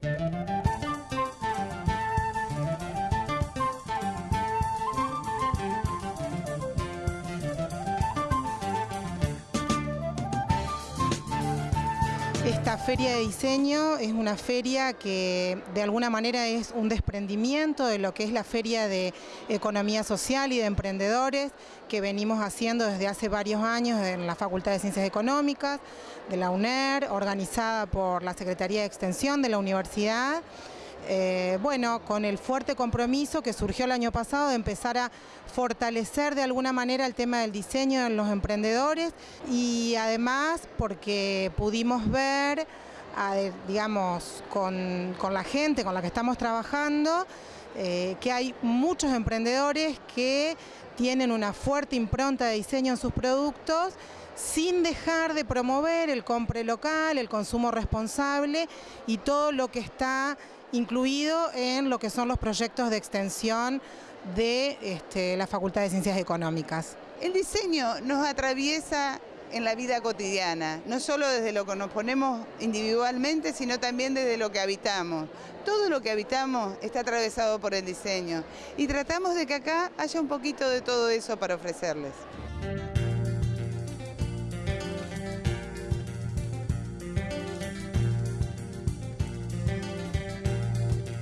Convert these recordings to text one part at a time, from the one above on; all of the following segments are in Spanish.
Thank you. Esta feria de diseño es una feria que de alguna manera es un desprendimiento de lo que es la feria de economía social y de emprendedores que venimos haciendo desde hace varios años en la Facultad de Ciencias Económicas de la UNER, organizada por la Secretaría de Extensión de la Universidad. Eh, bueno, con el fuerte compromiso que surgió el año pasado de empezar a fortalecer de alguna manera el tema del diseño en los emprendedores y además porque pudimos ver, digamos, con, la gente con la que estamos trabajando, eh, que hay muchos emprendedores que tienen una fuerte impronta de diseño en sus productos sin dejar de promover el compre local, el consumo responsable y todo lo que está incluido en lo que son los proyectos de extensión de este, la Facultad de Ciencias Económicas. El diseño nos atraviesa en la vida cotidiana, no solo desde lo que nos ponemos individualmente, sino también desde lo que habitamos. Todo lo que habitamos está atravesado por el diseño y tratamos de que acá haya un poquito de todo eso para ofrecerles.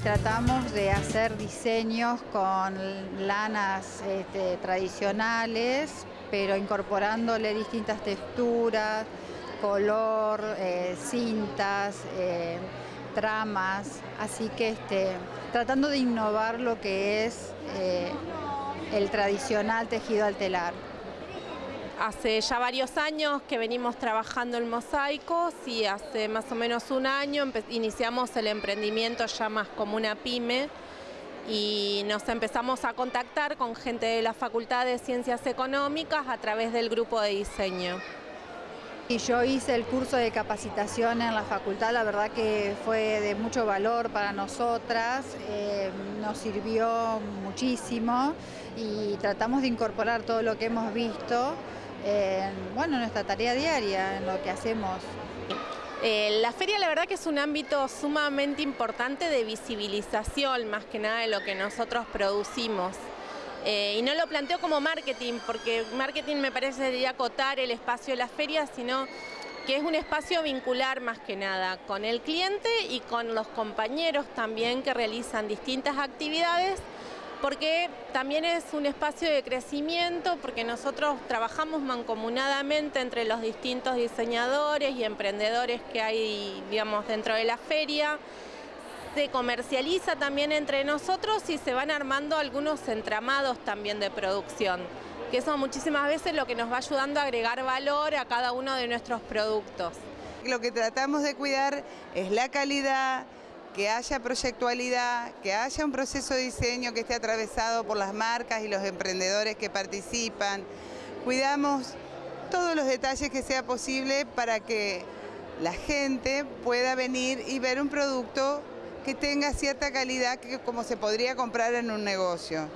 Tratamos de hacer diseños con lanas este, tradicionales, pero incorporándole distintas texturas, color, eh, cintas, eh, tramas, así que este, tratando de innovar lo que es eh, el tradicional tejido al telar. Hace ya varios años que venimos trabajando en mosaicos y hace más o menos un año iniciamos el emprendimiento ya más como una pyme y nos empezamos a contactar con gente de la Facultad de Ciencias Económicas a través del grupo de diseño. Y yo hice el curso de capacitación en la facultad, la verdad que fue de mucho valor para nosotras, eh, nos sirvió muchísimo y tratamos de incorporar todo lo que hemos visto en bueno, nuestra tarea diaria, en lo que hacemos. Eh, la feria la verdad que es un ámbito sumamente importante de visibilización más que nada de lo que nosotros producimos. Eh, y no lo planteo como marketing, porque marketing me parece debería acotar el espacio de la feria, sino que es un espacio vincular más que nada con el cliente y con los compañeros también que realizan distintas actividades porque también es un espacio de crecimiento, porque nosotros trabajamos mancomunadamente entre los distintos diseñadores y emprendedores que hay digamos, dentro de la feria. Se comercializa también entre nosotros y se van armando algunos entramados también de producción, que eso muchísimas veces lo que nos va ayudando a agregar valor a cada uno de nuestros productos. Lo que tratamos de cuidar es la calidad, que haya proyectualidad, que haya un proceso de diseño que esté atravesado por las marcas y los emprendedores que participan. Cuidamos todos los detalles que sea posible para que la gente pueda venir y ver un producto que tenga cierta calidad que como se podría comprar en un negocio.